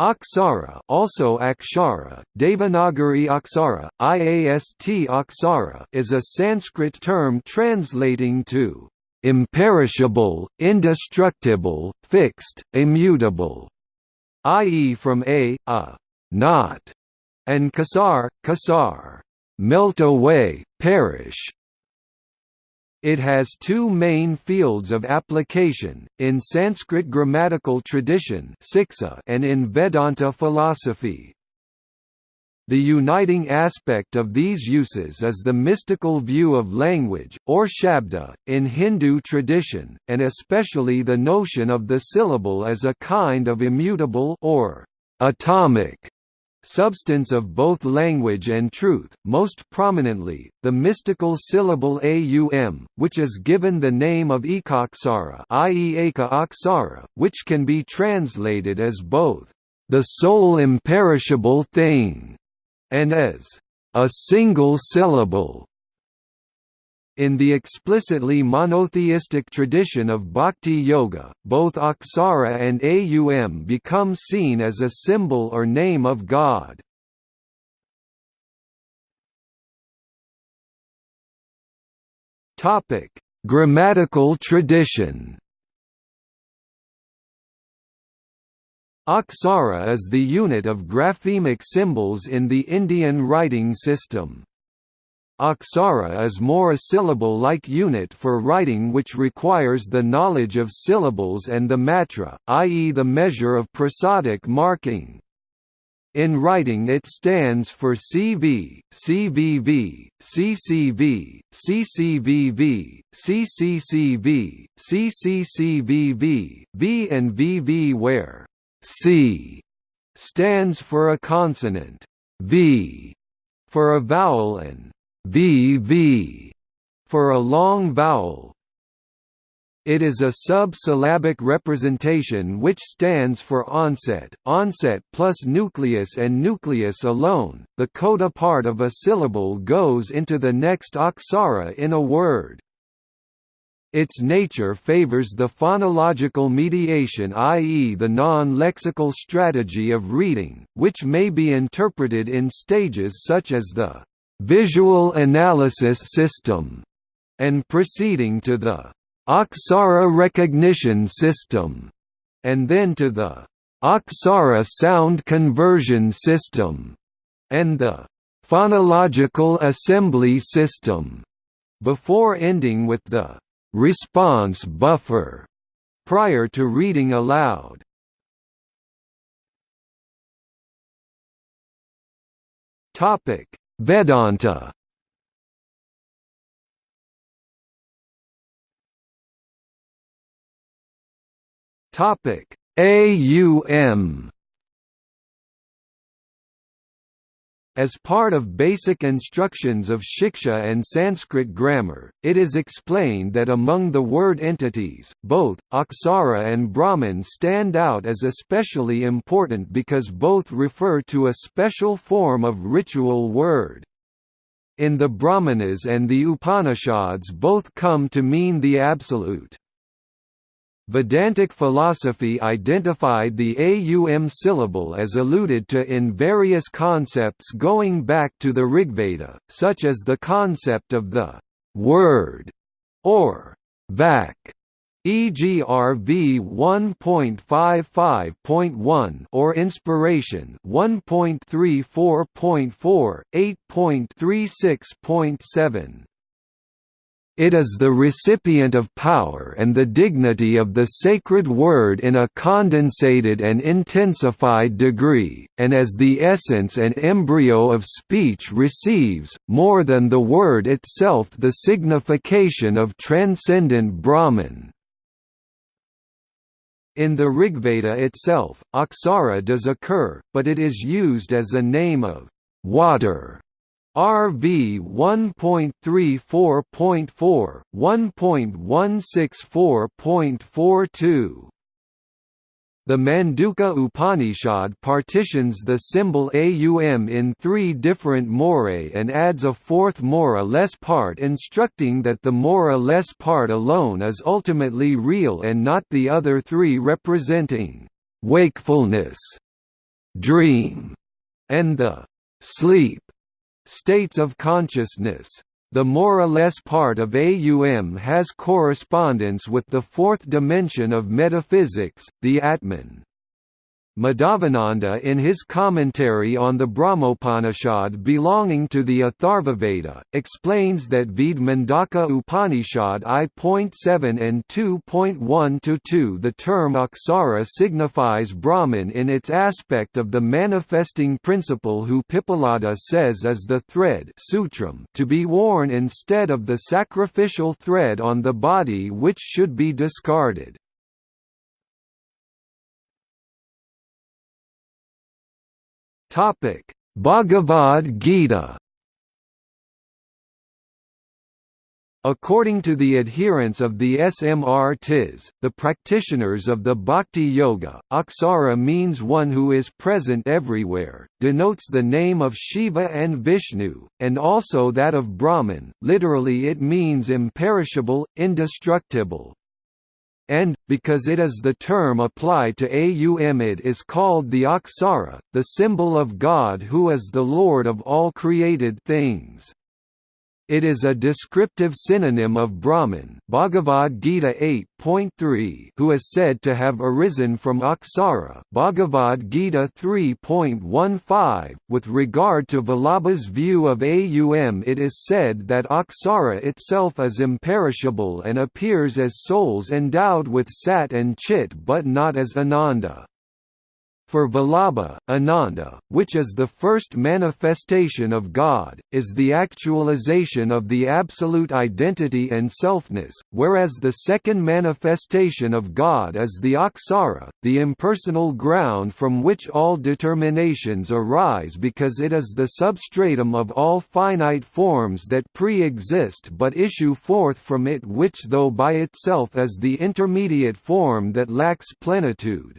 Aksara also Akshara, Devanagari Aksara, IAST Aksara is a Sanskrit term translating to imperishable, indestructible, fixed, immutable, i.e. from a, a, not, and kasar, kasar, melt away, perish, it has two main fields of application, in Sanskrit grammatical tradition and in Vedanta philosophy. The uniting aspect of these uses is the mystical view of language, or shabda, in Hindu tradition, and especially the notion of the syllable as a kind of immutable or atomic substance of both language and truth, most prominently, the mystical syllable aum, which is given the name of ekaksara i.e. eka which can be translated as both, "...the sole imperishable thing", and as, "...a single syllable". In the explicitly monotheistic tradition of Bhakti Yoga, both Aksara and Aum become seen as a symbol or name of God. Grammatical tradition Aksara is the unit of graphemic symbols in the Indian writing system. Aksara is more a syllable-like unit for writing which requires the knowledge of syllables and the matra, i.e. the measure of prosodic marking. In writing it stands for CV, CVV, CCV, CCVV, CCCV, CCCVV, V and VV where C stands for a consonant, V for a vowel and VV for a long vowel. It is a sub-syllabic representation which stands for onset, onset plus nucleus and nucleus alone. The coda part of a syllable goes into the next aksara in a word. Its nature favors the phonological mediation i.e. the non-lexical strategy of reading, which may be interpreted in stages such as the visual analysis system, and proceeding to the Aksara recognition system, and then to the Aksara sound conversion system, and the phonological assembly system, before ending with the response buffer prior to reading aloud. Topic Vedanta. Topic. AUM As part of basic instructions of Shiksha and Sanskrit grammar, it is explained that among the word entities, both, Aksara and Brahman stand out as especially important because both refer to a special form of ritual word. In the Brahmanas and the Upanishads both come to mean the absolute. Vedantic philosophy identified the aum syllable as alluded to in various concepts going back to the Rigveda, such as the concept of the word or vak e.g. RV 1.55.1 or Inspiration 1.34.4, 8.36.7. It is the recipient of power and the dignity of the sacred word in a condensated and intensified degree, and as the essence and embryo of speech receives, more than the word itself the signification of transcendent Brahman. In the Rigveda itself, Aksara does occur, but it is used as a name of water RV 1.34.4, 1.164.42 the Mandukya Upanishad partitions the symbol AUM in three different morae and adds a fourth mora less part instructing that the mora less part alone is ultimately real and not the other three representing wakefulness dream, and the sleep states of consciousness. The more or less part of AUM has correspondence with the fourth dimension of metaphysics, the Atman. Madhavananda in his commentary on the Brahmopanishad belonging to the Atharvaveda, explains that Ved Mundaka Upanishad I.7 and 2.1–2 the term Aksara signifies Brahman in its aspect of the manifesting principle who Pippalada says is the thread sutram to be worn instead of the sacrificial thread on the body which should be discarded. Topic: Bhagavad Gita. According to the adherents of the SMRTs, the practitioners of the Bhakti Yoga, Aksara means one who is present everywhere, denotes the name of Shiva and Vishnu, and also that of Brahman, literally it means imperishable, indestructible, and, because it is the term applied to Aum it is called the Aksara, the symbol of God who is the Lord of all created things. It is a descriptive synonym of Brahman Bhagavad Gita 8.3 who is said to have arisen from Aksara Bhagavad Gita 3.15. With regard to Vallabha's view of Aum it is said that Aksara itself is imperishable and appears as souls endowed with Sat and Chit but not as Ananda. For Vallabha, Ananda, which is the first manifestation of God, is the actualization of the absolute identity and selfness, whereas the second manifestation of God is the Aksara, the impersonal ground from which all determinations arise because it is the substratum of all finite forms that pre-exist but issue forth from it which though by itself is the intermediate form that lacks plenitude.